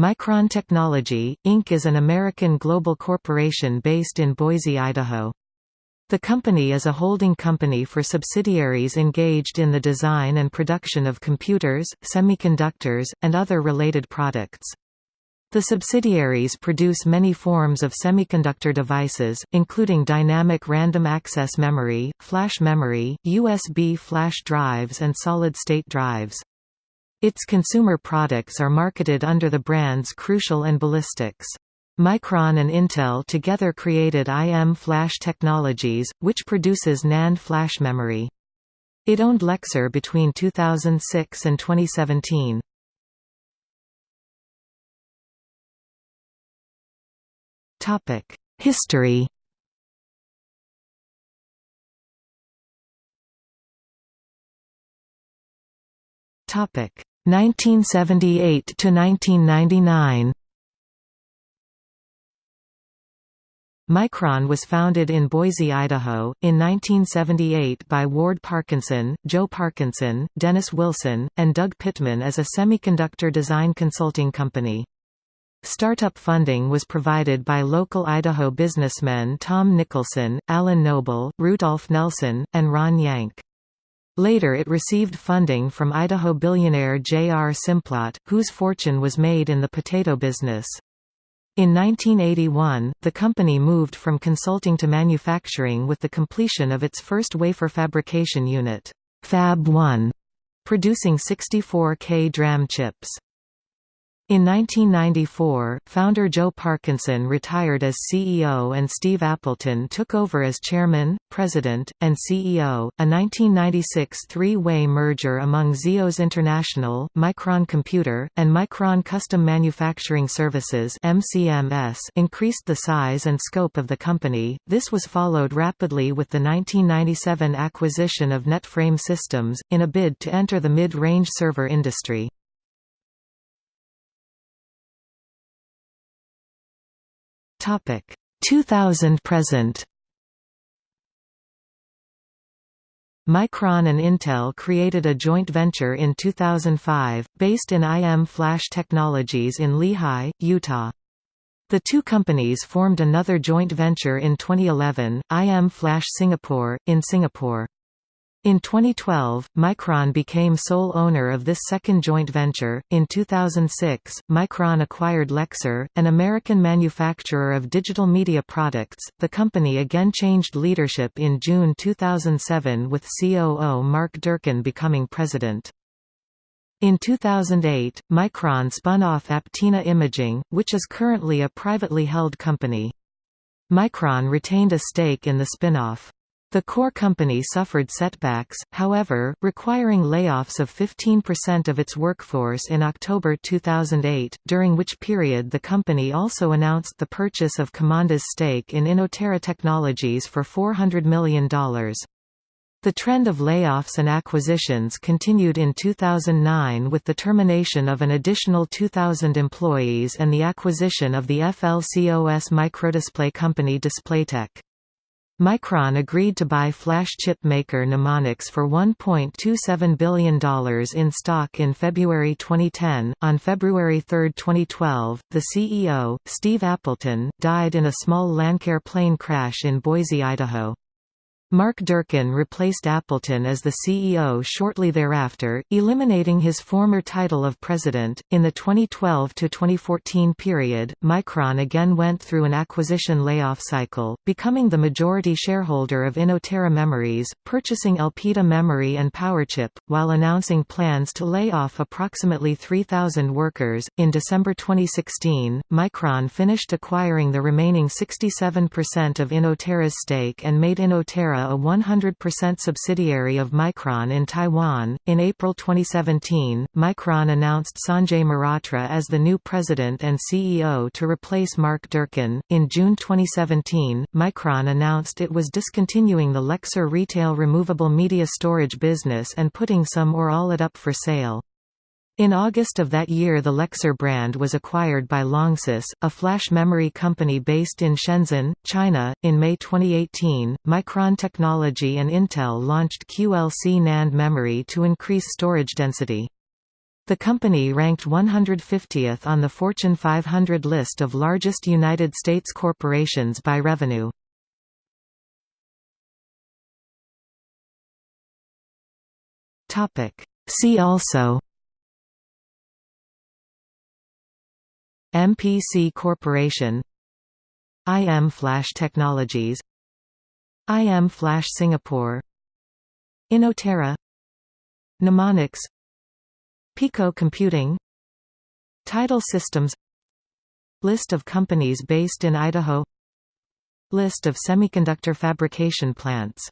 Micron Technology, Inc. is an American global corporation based in Boise, Idaho. The company is a holding company for subsidiaries engaged in the design and production of computers, semiconductors, and other related products. The subsidiaries produce many forms of semiconductor devices, including dynamic random access memory, flash memory, USB flash drives and solid-state drives. Its consumer products are marketed under the brands Crucial and Ballistix. Micron and Intel together created IM Flash Technologies, which produces NAND flash memory. It owned Lexar between 2006 and 2017. History Topic 1978 to 1999 Micron was founded in Boise, Idaho, in 1978 by Ward Parkinson, Joe Parkinson, Dennis Wilson, and Doug Pittman as a semiconductor design consulting company. Startup funding was provided by local Idaho businessmen Tom Nicholson, Alan Noble, Rudolph Nelson, and Ron Yank. Later it received funding from Idaho billionaire J.R. Simplot, whose fortune was made in the potato business. In 1981, the company moved from consulting to manufacturing with the completion of its first wafer fabrication unit, Fab 1, producing 64K DRAM chips. In 1994, founder Joe Parkinson retired as CEO and Steve Appleton took over as chairman, president, and CEO. A 1996 three-way merger among ZEOS International, Micron Computer, and Micron Custom Manufacturing Services increased the size and scope of the company. This was followed rapidly with the 1997 acquisition of NetFrame Systems in a bid to enter the mid-range server industry. Topic 2000 present. Micron and Intel created a joint venture in 2005, based in IM Flash Technologies in Lehi, Utah. The two companies formed another joint venture in 2011, IM Flash Singapore, in Singapore. In 2012, Micron became sole owner of this second joint venture. In 2006, Micron acquired Lexar, an American manufacturer of digital media products. The company again changed leadership in June 2007 with COO Mark Durcan becoming president. In 2008, Micron spun off Aptina Imaging, which is currently a privately held company. Micron retained a stake in the spin-off. The core company suffered setbacks, however, requiring layoffs of 15% of its workforce in October 2008, during which period the company also announced the purchase of Qimonda's stake in Inotera Technologies for $400 million. The trend of layoffs and acquisitions continued in 2009 with the termination of an additional 2,000 employees and the acquisition of the FLCOS microdisplay company DisplayTech. Micron agreed to buy flash chip maker Numonyx for $1.27 billion in stock in February 2010. On February 3, 2012, the CEO, Steve Appleton, died in a small Lancair plane crash in Boise, Idaho. Mark Durcan replaced Appleton as the CEO shortly thereafter, eliminating his former title of president. In the 2012 to 2014 period, Micron again went through an acquisition layoff cycle, becoming the majority shareholder of Inotera Memories, purchasing Elpida Memory and Powerchip, while announcing plans to lay off approximately 3,000 workers. In December 2016, Micron finished acquiring the remaining 67% of Inotera's stake and made Inotera a 100% subsidiary of Micron in Taiwan. In April 2017, Micron announced Sanjay Mehrotra as the new president and CEO to replace Mark Durcan. In June 2017, Micron announced it was discontinuing the Lexar retail removable media storage business and putting some or all it up for sale. In August of that year the Lexar brand was acquired by Longsys, a flash memory company based in Shenzhen, China. In May 2018, Micron Technology and Intel launched QLC NAND memory to increase storage density. The company ranked 150th on the Fortune 500 list of largest United States corporations by revenue. See also MPC Corporation IM Flash Technologies IM Flash Singapore Inotera Memories Pico Computing Tidal Systems List of companies based in Idaho List of semiconductor fabrication plants